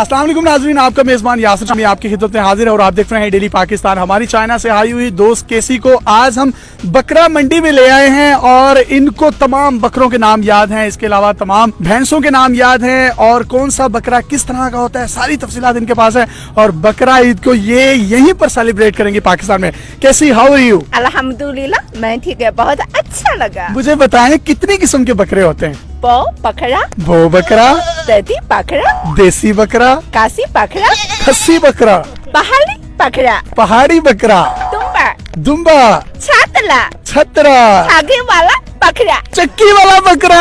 अस्सलाम वालेकुम नाजरीन आपका मेजबान यासर शामी आपकी खिदमत में हाजिर है और आप देख रहे हैं डेली पाकिस्तान। हमारी चाइना से आई हुई दोस्त केसी को आज हम बकरा मंडी में ले आए हैं और इनको तमाम बकरों के नाम याद हैं। इसके अलावा तमाम भैंसों के नाम याद हैं और कौन सा बकरा किस तरह का होता है सारी तफसीलात इनके पास है और बकरा ईद को ये यहीं पर सेलिब्रेट करेंगे पाकिस्तान में। कैसी हाउ आर यू अलहमदुल्ला मैं ठीक है बहुत अच्छा लगा। मुझे बताएँ कितनी किस्म के बकरे होते हैं? बो बकरा वो बकरा ददी बकरा देसी बकरा काशी बकरा खस्सी बकरा पहाड़ी बकरा पहाड़ी बकरा तुम्बा दुम्बा छातला छतरा आगे वाला बकरा चक्की वाला बकरा।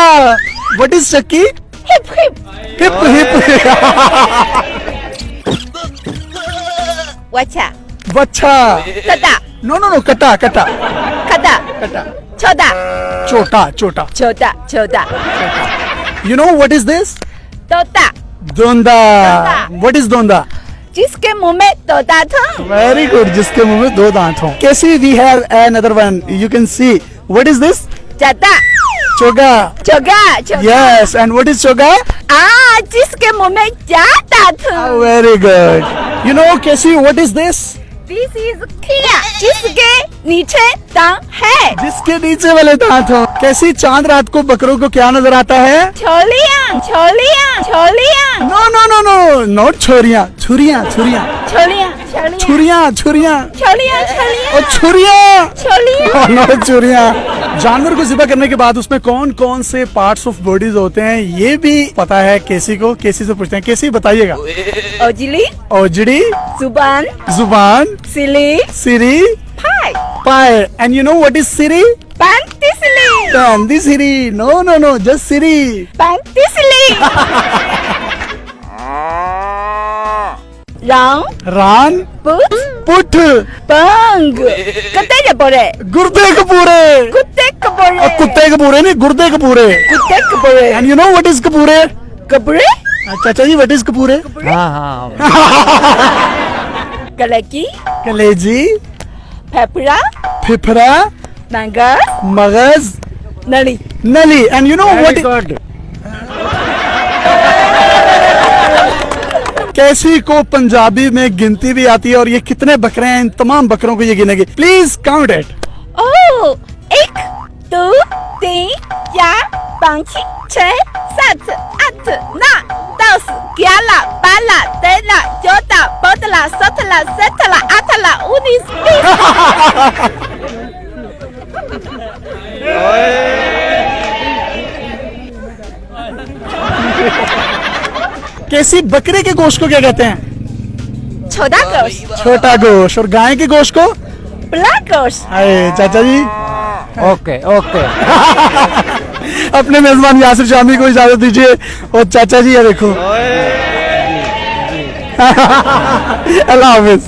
व्हाट इज़ चक्की? हिप हिप। हिप हिप। वचा बच्चा तदा नो नो नो कटा कटा। छोटा। छोटा छोटा। छोटा छोटा। You know what is this तोता। दोंदा। व्हाट इज़ दोंदा? जिसके मुँह में तोता था। वेरी गुड जिसके मुँह में दो दांत हों। Casey we have another one you can see what is this जाता चोगा। चोगा यस एंड व्हाट इज़ चोगा? आ जिसके मुँह में जाता था वेरी गुड यू नो कैसी what is this this is खिया जिसके नीचे दांत है। जिसके नीचे वाले दांत हो। कैसी चाँद रात को बकरों को क्या नज़र आता है? छोलिया छोलिया Chholiya. No no no no not छोरिया छुरिया छुरिया। छोलिया छुरिया छुरिया। छोलिया छोलिया। छुरिया और छुरिया। छोलिया। नॉट छुरियाँ। जानवर को जिबा करने के बाद उसमें कौन कौन से पार्ट्स ऑफ़ बॉडीज होते हैं ये भी पता है केसी को। केसी से पूछते हैं। केसी बताइएगा। ओजिली ओजड़ी ज़ुबान ज़ुबान सिली सिरी पाई पाए and you know what is सिरी? पैंतीसली। पैंदी सिरी नो नो नो जस्ट सिरी। पैंतीसली। रंग रान पुट पुठ पंग कुत्ते के बोरे गुर्दे कपूरे कुत्ते के बोरे और कुत्ते कपूरे नहीं गुर्दे कपूरे कुत्ते के बोरे and you know what is कपूरे कपड़े चाचा जी व्हाट इज़ कपूरे गले की कलेजी फेफड़ा फेफड़ा नंगस मगज नली नली एंड यू नो व्हाट कैसी को पंजाबी में गिनती भी आती है और ये कितने बकरे हैं इन तमाम बकरों को ये गिनेगी प्लीज़ काउंट इट ओ एक दो तीन चार पाँच छः सात आठ नौ दस ग्यारह बारह तेरह चौदह पंद्रह सत्रह सत्रह अठारह उन्नीस बीस कैसी बकरे के गोश्त को क्या कहते हैं? छोटा गोश्त। छोटा गोश्त। और गाय के गोश्त को? ब्लैक गोश्त। अरे चाचा जी। Okay okay. अपने मेजबान यासिर शामी को इजाज़त दीजिए। और चाचा जी ये देखो। अल्लाह हाफिज।